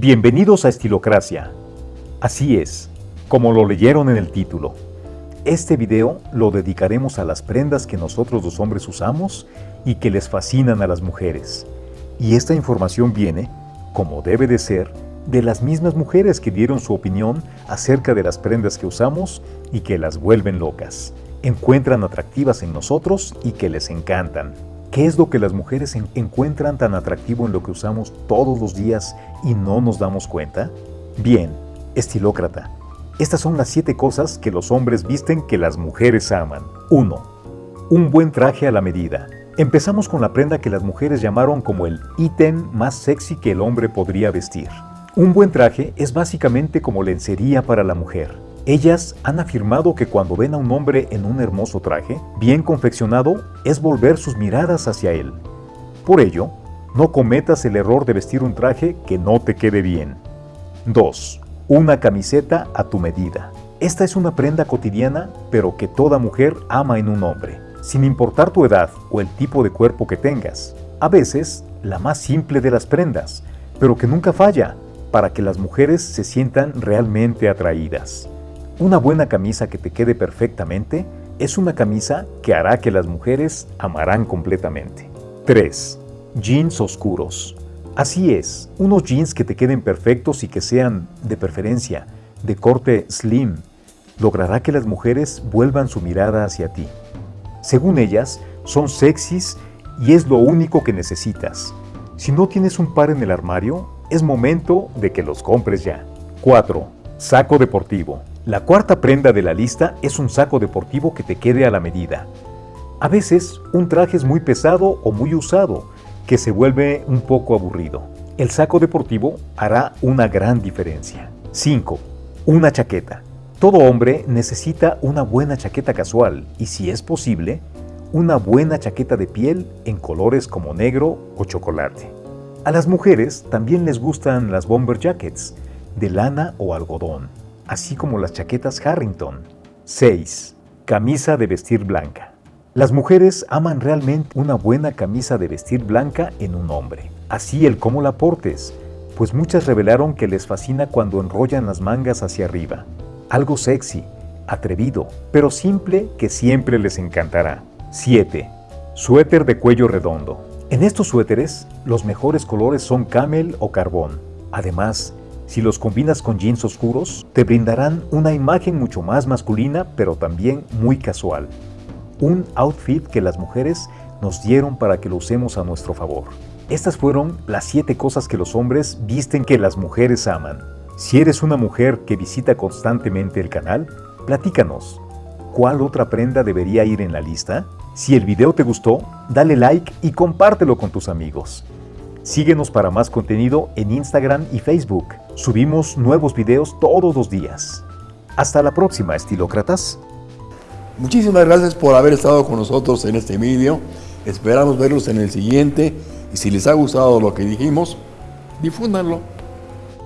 Bienvenidos a Estilocracia. Así es, como lo leyeron en el título. Este video lo dedicaremos a las prendas que nosotros los hombres usamos y que les fascinan a las mujeres. Y esta información viene, como debe de ser, de las mismas mujeres que dieron su opinión acerca de las prendas que usamos y que las vuelven locas, encuentran atractivas en nosotros y que les encantan. ¿Qué es lo que las mujeres encuentran tan atractivo en lo que usamos todos los días y no nos damos cuenta? Bien, estilócrata. Estas son las 7 cosas que los hombres visten que las mujeres aman. 1. Un buen traje a la medida. Empezamos con la prenda que las mujeres llamaron como el ítem más sexy que el hombre podría vestir. Un buen traje es básicamente como lencería para la mujer. Ellas han afirmado que cuando ven a un hombre en un hermoso traje, bien confeccionado, es volver sus miradas hacia él. Por ello, no cometas el error de vestir un traje que no te quede bien. 2. Una camiseta a tu medida. Esta es una prenda cotidiana, pero que toda mujer ama en un hombre, sin importar tu edad o el tipo de cuerpo que tengas. A veces, la más simple de las prendas, pero que nunca falla, para que las mujeres se sientan realmente atraídas. Una buena camisa que te quede perfectamente es una camisa que hará que las mujeres amarán completamente. 3. Jeans oscuros. Así es, unos jeans que te queden perfectos y que sean, de preferencia, de corte slim, logrará que las mujeres vuelvan su mirada hacia ti. Según ellas, son sexys y es lo único que necesitas. Si no tienes un par en el armario, es momento de que los compres ya. 4. Saco deportivo. La cuarta prenda de la lista es un saco deportivo que te quede a la medida. A veces, un traje es muy pesado o muy usado, que se vuelve un poco aburrido. El saco deportivo hará una gran diferencia. 5. Una chaqueta. Todo hombre necesita una buena chaqueta casual y, si es posible, una buena chaqueta de piel en colores como negro o chocolate. A las mujeres también les gustan las bomber jackets, de lana o algodón, así como las chaquetas Harrington. 6. Camisa de vestir blanca. Las mujeres aman realmente una buena camisa de vestir blanca en un hombre, así el cómo la portes, pues muchas revelaron que les fascina cuando enrollan las mangas hacia arriba. Algo sexy, atrevido, pero simple que siempre les encantará. 7. Suéter de cuello redondo. En estos suéteres, los mejores colores son camel o carbón. Además, si los combinas con jeans oscuros, te brindarán una imagen mucho más masculina, pero también muy casual. Un outfit que las mujeres nos dieron para que lo usemos a nuestro favor. Estas fueron las 7 cosas que los hombres visten que las mujeres aman. Si eres una mujer que visita constantemente el canal, platícanos. ¿Cuál otra prenda debería ir en la lista? Si el video te gustó, dale like y compártelo con tus amigos. Síguenos para más contenido en Instagram y Facebook. Subimos nuevos videos todos los días. Hasta la próxima, estilócratas. Muchísimas gracias por haber estado con nosotros en este video. Esperamos verlos en el siguiente y si les ha gustado lo que dijimos, difúndanlo.